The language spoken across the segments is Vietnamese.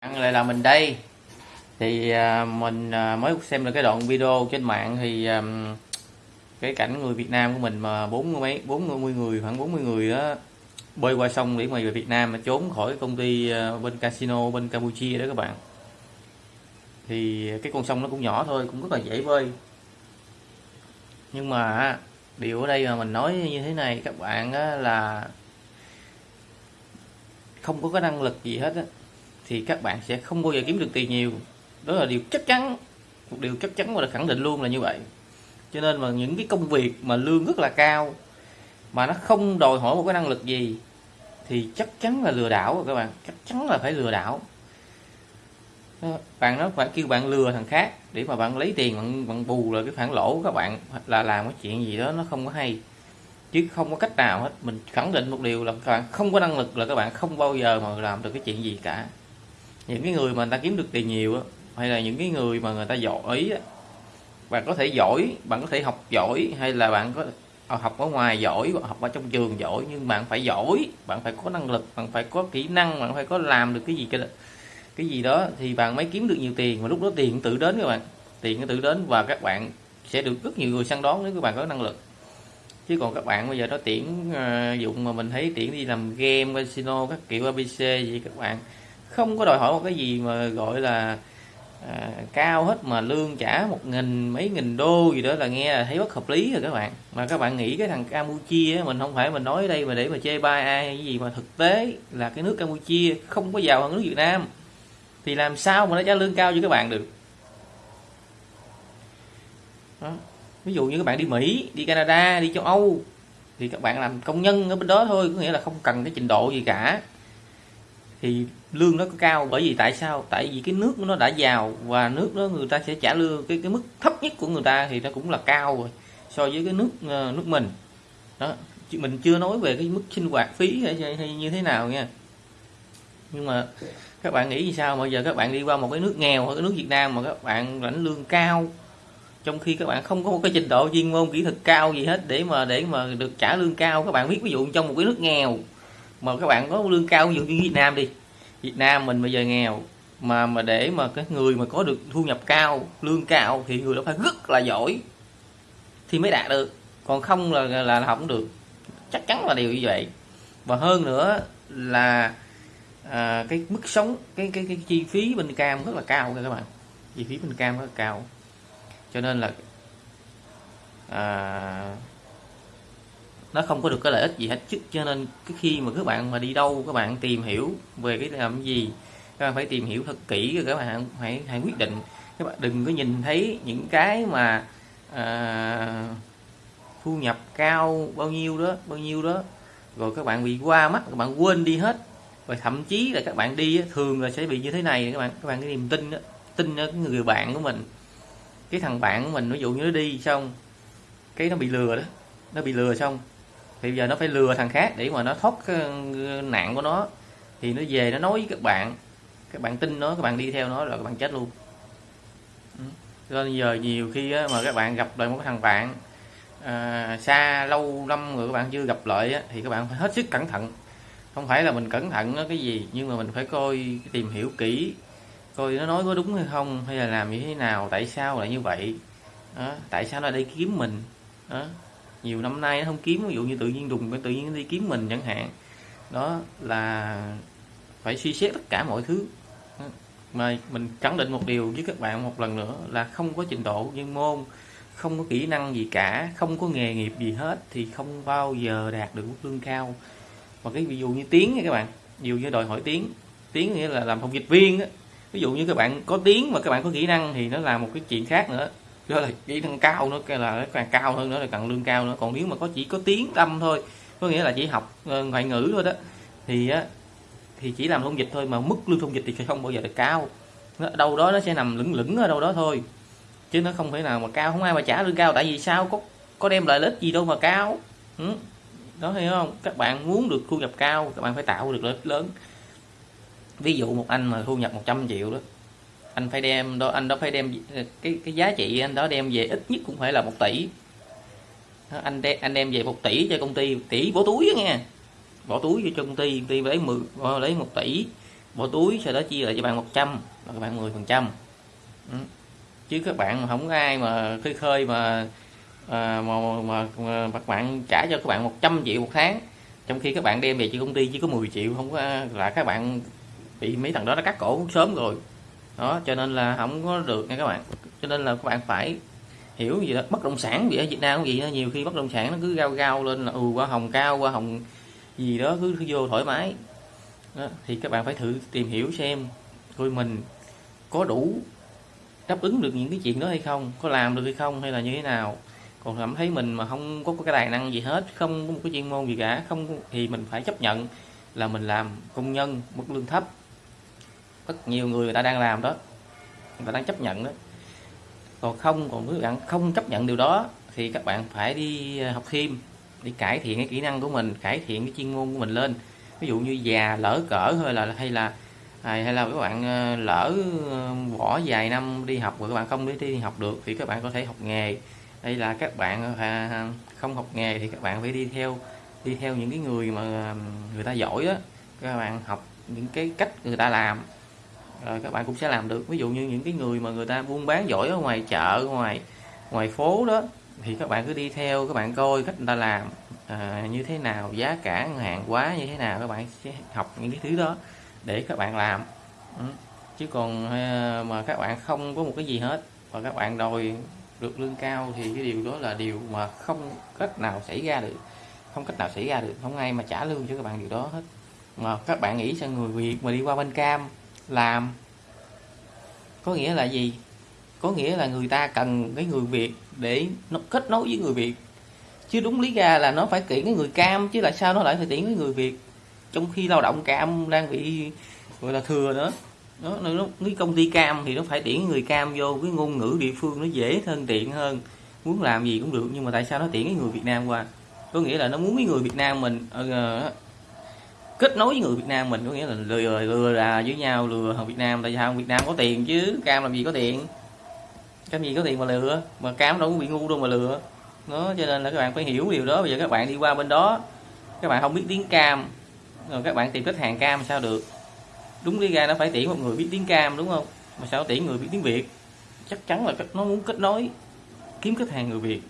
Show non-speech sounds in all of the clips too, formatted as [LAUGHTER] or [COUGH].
Bạn lại là mình đây. Thì à, mình à, mới xem được cái đoạn video trên mạng thì à, cái cảnh người Việt Nam của mình mà bốn mấy, bốn mươi người, khoảng 40 người đó bơi qua sông để mà về Việt Nam mà trốn khỏi công ty bên casino bên Campuchia đó các bạn. Thì cái con sông nó cũng nhỏ thôi, cũng rất là dễ bơi. Nhưng mà điều ở đây mà mình nói như thế này các bạn là không có cái năng lực gì hết á thì các bạn sẽ không bao giờ kiếm được tiền nhiều. Đó là điều chắc chắn một điều chắc chắn và là khẳng định luôn là như vậy. Cho nên mà những cái công việc mà lương rất là cao mà nó không đòi hỏi một cái năng lực gì thì chắc chắn là lừa đảo rồi các bạn. Chắc chắn là phải lừa đảo. Bạn nó phải kêu bạn lừa thằng khác để mà bạn lấy tiền bạn, bạn bù lại cái khoản lỗ của các bạn là làm cái chuyện gì đó nó không có hay. Chứ không có cách nào hết. Mình khẳng định một điều là các bạn không có năng lực là các bạn không bao giờ mà làm được cái chuyện gì cả những cái người mà người ta kiếm được tiền nhiều á hay là những cái người mà người ta giỏi á bạn có thể giỏi bạn có thể học giỏi hay là bạn có à, học ở ngoài giỏi học ở trong trường giỏi nhưng bạn phải giỏi bạn phải có năng lực bạn phải có kỹ năng bạn phải có làm được cái gì cái cái gì đó thì bạn mới kiếm được nhiều tiền. Mà lúc đó tiền tự đến các bạn tiền tự đến và các bạn sẽ được rất nhiều người săn đón nếu các bạn có năng lực. Chứ còn các bạn bây giờ nó tiễn uh, dụng mà mình thấy tiễn đi làm game casino các kiểu abc gì các bạn không có đòi hỏi một cái gì mà gọi là à, cao hết mà lương trả một nghìn mấy nghìn đô gì đó là nghe là thấy bất hợp lý rồi các bạn. Mà các bạn nghĩ cái thằng Campuchia mình không phải mình nói đây mà để mà chê bai ai hay gì mà thực tế là cái nước Campuchia không có giàu hơn nước Việt Nam. Thì làm sao mà nó trả lương cao cho các bạn được? Đó. ví dụ như các bạn đi Mỹ đi Canada đi châu Âu thì các bạn làm công nhân ở bên đó thôi có nghĩa là không cần cái trình độ gì cả thì lương nó có cao bởi vì tại sao? Tại vì cái nước nó đã giàu và nước đó người ta sẽ trả lương. Cái cái mức thấp nhất của người ta thì nó cũng là cao rồi so với cái nước ờ, nước mình. Đó mình chưa nói về cái mức sinh hoạt phí hay, hay như thế nào nha. Nhưng mà các bạn nghĩ như sao? Bây giờ các bạn đi qua một cái nước nghèo hoặc cái nước Việt Nam mà các bạn lãnh lương cao trong khi các bạn không có một cái trình độ chuyên môn kỹ thuật cao gì hết để mà để mà được trả lương cao. Các bạn biết ví dụ trong một cái nước nghèo mà các bạn có lương cao ví dụ như Việt Nam đi Việt Nam mình bây giờ nghèo mà mà để mà cái người mà có được thu nhập cao lương cao thì người đó phải rất là giỏi thì mới đạt được. Còn không là là, là không được. Chắc chắn là điều như vậy. Và hơn nữa là à, cái mức sống cái cái cái chi phí bên cam rất là cao các bạn. Chi phí bên cam rất là cao. Cho nên là à, nó không có được cái lợi ích gì hết. Chứ cho nên cái khi mà các bạn mà đi đâu các bạn tìm hiểu về cái làm gì các bạn phải tìm hiểu thật kỹ rồi các bạn hãy hãy quyết định. Các bạn đừng có nhìn thấy những cái mà à, thu nhập cao bao nhiêu đó bao nhiêu đó rồi các bạn bị qua mắt các bạn quên đi hết. Và thậm chí là các bạn đi thường là sẽ bị như thế này các bạn các bạn cái niềm tin đó, tin ở người bạn của mình. Cái thằng bạn của mình ví dụ như nó đi xong cái nó bị lừa đó nó bị lừa xong thì giờ nó phải lừa thằng khác để mà nó thoát cái nạn của nó. Thì nó về nó nói với các bạn các bạn tin nó các bạn đi theo nó là các bạn chết luôn. Ừ. Nên giờ nhiều khi mà các bạn gặp lại một cái thằng bạn à, xa lâu năm rồi các bạn chưa gặp lại thì các bạn phải hết sức cẩn thận. Không phải là mình cẩn thận cái gì nhưng mà mình phải coi tìm hiểu kỹ coi nó nói có đúng hay không hay là làm như thế nào tại sao lại như vậy. Đó, tại sao nó đi kiếm mình. Đó nhiều năm nay nó không kiếm, ví dụ như tự nhiên đùng tự nhiên đi kiếm mình chẳng hạn. Đó là phải suy xét tất cả mọi thứ. Mà mình khẳng định một điều với các bạn một lần nữa là không có trình độ chuyên môn, không có kỹ năng gì cả, không có nghề nghiệp gì hết thì không bao giờ đạt được mức lương cao. Và cái ví dụ như tiếng nha các bạn ví dụ như đòi hỏi tiếng. Tiếng nghĩa là làm thông dịch viên á. Ví dụ như các bạn có tiếng mà các bạn có kỹ năng thì nó là một cái chuyện khác nữa đó là kỹ năng cao nữa cái là càng cao hơn nữa là cần lương cao nữa. Còn nếu mà có chỉ có tiếng tâm thôi có nghĩa là chỉ học ờ, ngoại ngữ thôi đó thì á thì chỉ làm thông dịch thôi mà mức lương thông dịch thì sẽ không bao giờ được cao. Nó, đâu đó nó sẽ nằm lửng lửng ở đâu đó thôi chứ nó không thể nào mà cao. Không ai mà trả lương cao tại vì sao? Có có đem lại lợi ích gì đâu mà cao. Ừ. đó hiểu không? Các bạn muốn được thu nhập cao các bạn phải tạo được lợi ích lớn. Ví dụ một anh mà thu nhập 100 triệu đó anh phải đem đó anh đó phải đem cái cái giá trị anh đó đem về ít nhất cũng phải là một tỷ. Anh đem anh đem về một tỷ cho công ty tỷ bỏ túi đó nghe. Bỏ túi cho công ty công ty lấy mười lấy một tỷ. Bỏ túi sau đó chia lại cho bạn 100 là các bạn 10 phần trăm. Ừ. Chứ các bạn không có ai mà khơi khơi mà à, mà, mà, mà các bạn trả cho các bạn 100 triệu một tháng. Trong khi các bạn đem về cho công ty chỉ có 10 triệu không có là các bạn bị mấy thằng đó nó cắt cổ sớm rồi đó cho nên là không có được nha các bạn. Cho nên là các bạn phải hiểu gì đó bất động sản vì ở Việt Nam cũng vậy đó nhiều khi bất động sản nó cứ gao gao lên là ừ qua hồng cao qua hồng gì đó cứ, cứ vô thoải mái. Đó, thì các bạn phải thử tìm hiểu xem coi mình có đủ đáp ứng được những cái chuyện đó hay không có làm được hay không hay là như thế nào. Còn cảm thấy mình mà không có cái tài năng gì hết không có một cái chuyên môn gì cả không thì mình phải chấp nhận là mình làm công nhân mức lương thấp rất nhiều người người ta đang làm đó, người ta đang chấp nhận đó. Còn không, còn các bạn không chấp nhận điều đó thì các bạn phải đi à, học thêm, đi cải thiện cái kỹ năng của mình, cải thiện cái chuyên môn của mình lên. Ví dụ như già lỡ cỡ hay là hay là à, hay là các bạn à, lỡ bỏ vài năm đi học rồi các bạn không đi đi học được thì các bạn có thể học nghề. Hay là các bạn không học nghề thì các bạn phải đi theo đi theo những cái người mà người ta giỏi đó các bạn học những cái cách người ta làm rồi các bạn cũng sẽ làm được. Ví dụ như những cái người mà người ta buôn bán giỏi ở ngoài chợ ngoài ngoài phố đó thì các bạn cứ đi theo các bạn coi cách người ta làm à, như thế nào giá cả hàng quá như thế nào các bạn sẽ học những cái thứ đó để các bạn làm. Ừ. chứ còn ờ, mà các bạn không có một cái gì hết và các bạn đòi được lương cao thì cái điều đó là điều mà không cách nào xảy ra được. Không cách nào xảy ra được không ai mà trả lương cho các bạn điều đó hết. Mà các bạn nghĩ sao người Việt mà đi qua bên Cam làm. Có nghĩa là gì? Có nghĩa là người ta cần cái người Việt để nó kết nối với người Việt. Chứ đúng lý ra là nó phải tuyển cái người cam chứ là sao nó lại phải tuyển cái người Việt? Trong khi lao động cam đang bị gọi là thừa nữa. Nó, nó cái công ty cam thì nó phải tuyển người cam vô cái ngôn ngữ địa phương nó dễ thân tiện hơn. Muốn làm gì cũng được nhưng mà tại sao nó tuyển cái người Việt Nam qua? Có nghĩa là nó muốn cái người Việt Nam mình uh, kết nối với người Việt Nam mình, có nghĩa là lừa lừa là với nhau, lừa hàng Việt Nam, tại sao Việt Nam có tiền chứ, cam làm gì có tiền. Cam gì có tiền mà lừa, mà cam đâu có bị ngu đâu mà lừa. Nó cho nên là các bạn phải hiểu điều đó. Bây giờ các bạn đi qua bên đó, các bạn không biết tiếng cam, rồi các bạn tìm khách hàng cam sao được. Đúng lý ra nó phải tuyển một người biết tiếng cam, đúng không? Mà sao tuyển người biết tiếng việt? Chắc chắn là nó muốn kết nối, kiếm khách hàng người việt.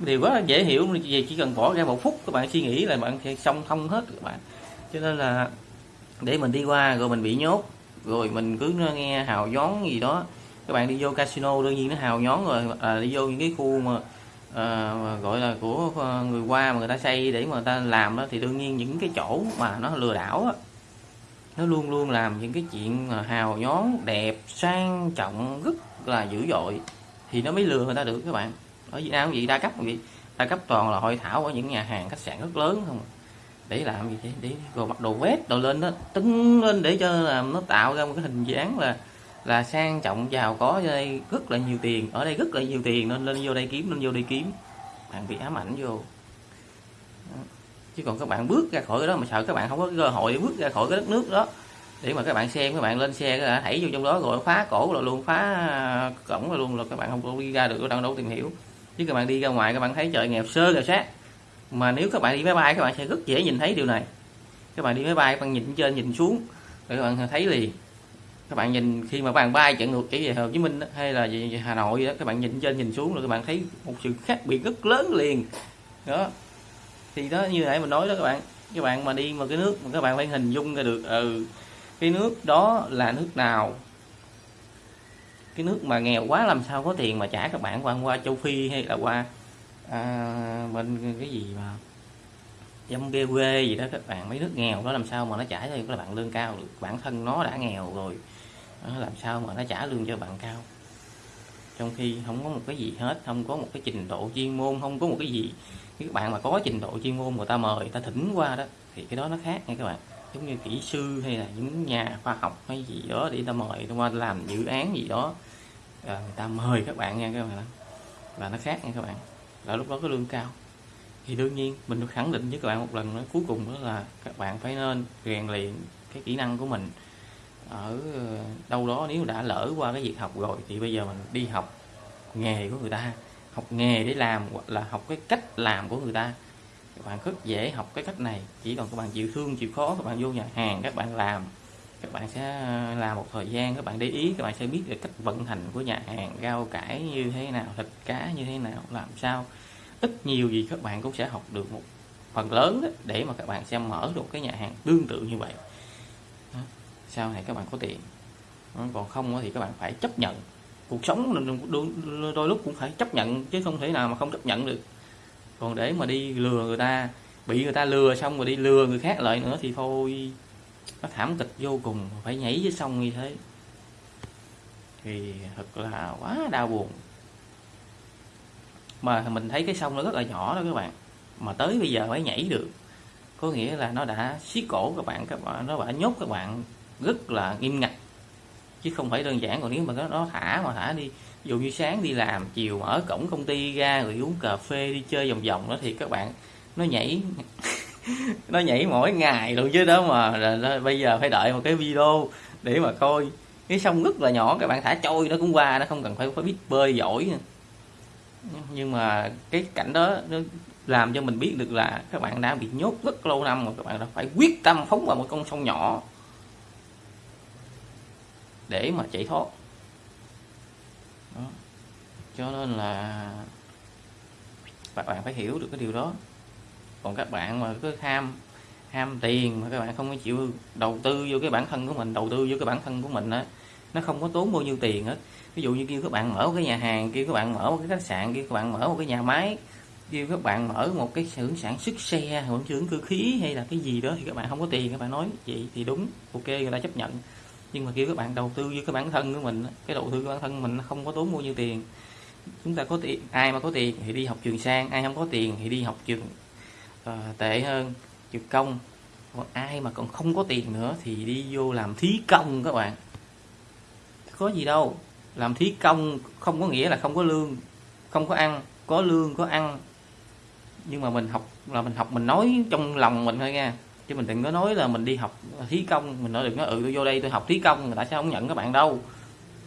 Điều rất là dễ hiểu về chỉ cần bỏ ra một phút các bạn suy nghĩ là bạn sẽ xong thông hết các bạn cho nên là để mình đi qua rồi mình bị nhốt rồi mình cứ nghe hào nhón gì đó. Các bạn đi vô casino đương nhiên nó hào nhón rồi à, đi vô những cái khu mà à, gọi là của à, người qua mà người ta xây để mà người ta làm đó thì đương nhiên những cái chỗ mà nó lừa đảo đó, nó luôn luôn làm những cái chuyện hào nhón đẹp sang trọng rất là dữ dội thì nó mới lừa người ta được các bạn. Ở Việt Nam gì đa cấp gì đa cấp toàn là hội thảo ở những nhà hàng khách sạn rất lớn không à để làm gì? Thế để rồi bắt đồ vét đồ lên đó, tưng lên để cho làm nó tạo ra một cái hình dáng là là sang trọng, giàu có ở đây rất là nhiều tiền. Ở đây rất là nhiều tiền, nên lên vô đây kiếm nên vô đây kiếm. Bạn bị ám ảnh vô. Chứ còn các bạn bước ra khỏi cái đó mà sợ các bạn không có cơ hội bước ra khỏi cái đất nước đó, để mà các bạn xem, các bạn lên xe, các thảy vô trong đó rồi phá cổ rồi luôn, phá, cổng rồi luôn, là các bạn không có đi ra được, đâu đâu tìm hiểu. Chứ các bạn đi ra ngoài, các bạn thấy trời nghèo sơ nghèo sát mà nếu các bạn đi máy bay các bạn sẽ rất dễ nhìn thấy điều này. Các bạn đi máy bay các bạn nhìn trên nhìn xuống để các bạn thấy liền. Các bạn nhìn khi mà bạn bay chạy ngược chỉ về Hồ Chí Minh đó, hay là về Hà Nội đó các bạn nhìn trên nhìn xuống rồi các bạn thấy một sự khác biệt rất lớn liền. Đó. Thì đó như nãy mình nói đó các bạn. Các bạn mà đi mà cái nước mà các bạn phải hình dung ra được ừ cái nước đó là nước nào. Cái nước mà nghèo quá làm sao có tiền mà trả các bạn qua qua châu Phi hay là qua à, bên cái gì mà giống bê quê gì đó các bạn mấy nước nghèo đó làm sao mà nó trả cho các bạn lương cao được? Bản thân nó đã nghèo rồi nó làm sao mà nó trả lương cho bạn cao? Trong khi không có một cái gì hết không có một cái trình độ chuyên môn không có một cái gì. Các bạn mà có trình độ chuyên môn người ta mời người ta thỉnh qua đó thì cái đó nó khác nha các bạn. Giống như kỹ sư hay là những nhà khoa học hay gì đó để ta mời qua làm dự án gì đó à, người ta mời các bạn nha các bạn là nó khác nha các bạn là lúc đó cái lương cao. Thì đương nhiên, mình được khẳng định với các bạn một lần nữa, cuối cùng đó là các bạn phải nên rèn luyện cái kỹ năng của mình ở ờ, đâu đó nếu đã lỡ qua cái việc học rồi thì bây giờ mình đi học nghề của người ta, học nghề để làm hoặc là học cái cách làm của người ta. Các bạn rất dễ học cái cách này, chỉ còn các bạn chịu thương, chịu khó, các bạn vô nhà hàng, các bạn làm các bạn sẽ ờ, làm một thời gian các bạn để ý các bạn sẽ biết được cách vận hành của nhà hàng rau cải như thế nào thịt cá như thế nào làm sao. Ít nhiều gì các bạn cũng sẽ học được một phần lớn đó, để mà các bạn sẽ mở được cái nhà hàng tương tự như vậy. Đó. sau này các bạn có tiền. Còn không thì các bạn phải chấp nhận. Cuộc sống đôi, đôi lúc cũng phải chấp nhận chứ không thể nào mà không chấp nhận được. Còn để mà đi lừa người ta bị người ta lừa xong rồi đi lừa người khác lại nữa thì thôi nó thảm kịch vô cùng phải nhảy dưới sông như thế. Thì thật là quá đau buồn. Mà mình thấy cái sông nó rất là nhỏ đó các bạn. Mà tới bây giờ mới nhảy được. Có nghĩa là nó đã siết cổ các bạn các bạn nó đã nhốt các bạn rất là nghiêm ngặt. Chứ không phải đơn giản còn nếu mà nó, nó thả mà thả đi. Dù như sáng đi làm chiều mở cổng công ty ra rồi uống cà phê đi chơi vòng vòng đó thì các bạn nó nhảy. [LAUGHS] nó nhảy mỗi ngày luôn chứ đó mà là, bây giờ phải đợi một cái video để mà coi. Cái sông rất là nhỏ các bạn thả trôi nó cũng qua nó không cần phải phải biết bơi giỏi nhưng mà cái cảnh đó nó làm cho mình biết được là các bạn đã bị nhốt rất lâu năm rồi các bạn đã phải quyết tâm phóng vào một con sông nhỏ để mà chạy thoát. Đó. cho nên là các bạn phải hiểu được cái điều đó còn các bạn mà cứ ham ham tiền mà các bạn không có chịu đầu tư vô cái bản thân của mình, đầu tư vô cái bản thân của mình á, nó không có tốn bao nhiêu tiền hết ví dụ như kêu các bạn mở một cái nhà hàng, kêu các bạn mở một cái khách sạn, kêu các bạn mở một cái nhà máy, kêu các bạn mở một cái xưởng sản xuất xe hoặc xưởng cơ khí hay là cái gì đó thì các bạn không có tiền, các bạn nói vậy thì đúng, ok, người ta chấp nhận. Nhưng mà kêu các bạn đầu tư với cái bản thân của mình cái đầu tư của bản thân mình nó không có tốn bao nhiêu tiền. Chúng ta có tiền, ai mà có tiền thì đi học trường sang, ai không có tiền thì đi học trường Ờ, tệ hơn. Trường công. Còn ai mà còn không có tiền nữa thì đi vô làm thí công các bạn. Có gì đâu. Làm thí công không có nghĩa là không có lương. Không có ăn, có lương, có ăn. Nhưng mà mình học, là mình học, mình nói trong lòng mình thôi nha. Chứ mình đừng có nói là mình đi học thí công. Mình nói đừng nói ừ tôi vô đây tôi học thí công. Người ta sẽ không nhận các bạn đâu.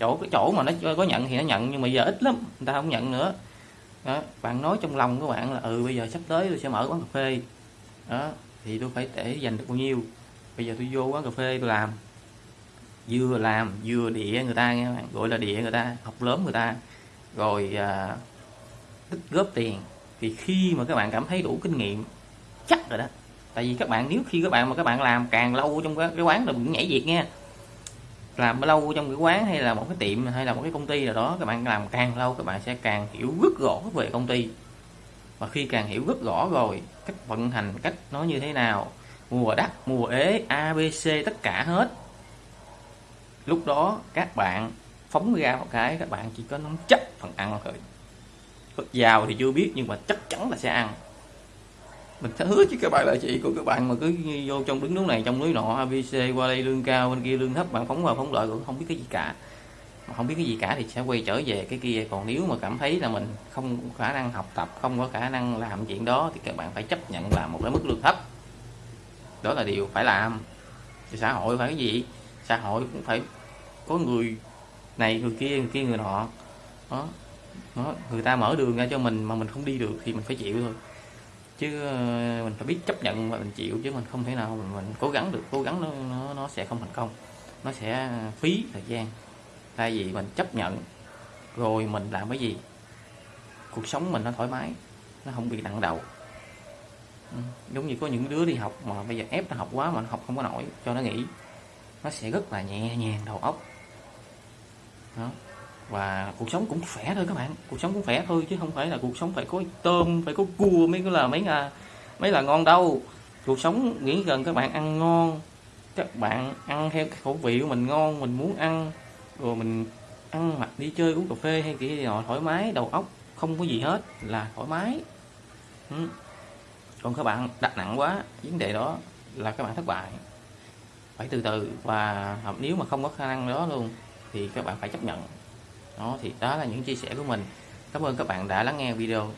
Chỗ, cái chỗ mà nó có nhận thì nó nhận, nhưng mà giờ ít lắm, người ta không nhận nữa đó, bạn nói trong lòng của bạn là ừ bây giờ sắp tới tôi sẽ mở quán cà phê. Đó thì tôi phải để dành được bao nhiêu? Bây giờ tôi vô quán cà phê tôi làm. Vừa làm vừa địa người ta nghe bạn gọi là địa người ta học lớn người ta. Rồi à, tích góp tiền. Thì khi mà các bạn cảm thấy đủ kinh nghiệm chắc rồi đó. Tại vì các bạn nếu khi các bạn mà các bạn làm càng lâu trong cái, cái quán là cũng nhảy việc nha làm lâu trong cái quán hay là một cái tiệm hay là một cái công ty nào đó, các bạn làm càng lâu các bạn sẽ càng hiểu rất rõ về công ty. Và khi càng hiểu rất rõ rồi, cách vận hành, cách nó như thế nào, mùa đắt, mùa ế abc tất cả hết. Lúc đó các bạn phóng ra một cái, các bạn chỉ có nắm chắc phần ăn thôi. Giàu thì chưa biết, nhưng mà chắc chắn là sẽ ăn mình sẽ hứa với các bạn là chị của các bạn mà cứ vô trong đứng núi này, trong núi nọ abc qua đây lương cao, bên kia lương thấp, bạn phóng vào phóng lợi, cũng không biết cái gì cả. Mà không biết cái gì cả thì sẽ quay trở về cái kia. Còn nếu mà cảm thấy là mình không có khả năng học tập, không có khả năng làm chuyện đó, thì các bạn phải chấp nhận làm một cái mức lương thấp. Đó là điều phải làm. Thì xã hội phải cái gì? Xã hội cũng phải có người này, người kia người kia, người nọ. Đó. đó, người ta mở đường ra cho mình mà mình không đi được thì mình phải chịu thôi chứ ờ, mình phải biết chấp nhận và mình chịu chứ mình không thể nào mình, mình cố gắng được. Cố gắng nó, nó nó sẽ không thành công. Nó sẽ phí thời gian. Tại vì mình chấp nhận rồi mình làm cái gì cuộc sống mình nó thoải mái nó không bị nặng đầu. Ừ, giống như có những đứa đi học mà bây giờ ép nó học quá mà nó học không có nổi cho nó nghỉ nó sẽ rất là nhẹ nhàng đầu óc. Đó và cuộc sống cũng khỏe thôi các bạn. Cuộc sống cũng khỏe thôi chứ không phải là cuộc sống phải có tôm, phải có cua mới là mấy là mấy là ngon đâu. Cuộc sống nghĩ gần các bạn ăn ngon, các bạn ăn theo khẩu vị của mình ngon, mình muốn ăn, rồi mình ăn mặc đi chơi, uống cà phê hay kiểu gì họ thoải mái, đầu óc không có gì hết, là thoải mái. Ừ. còn các bạn, đặt nặng quá, vấn đề đó là các bạn thất bại. Phải từ từ và nếu mà không có khả năng đó luôn, thì các bạn phải chấp nhận đó, thì đó là những chia sẻ của mình. Cảm ơn các bạn đã lắng nghe video.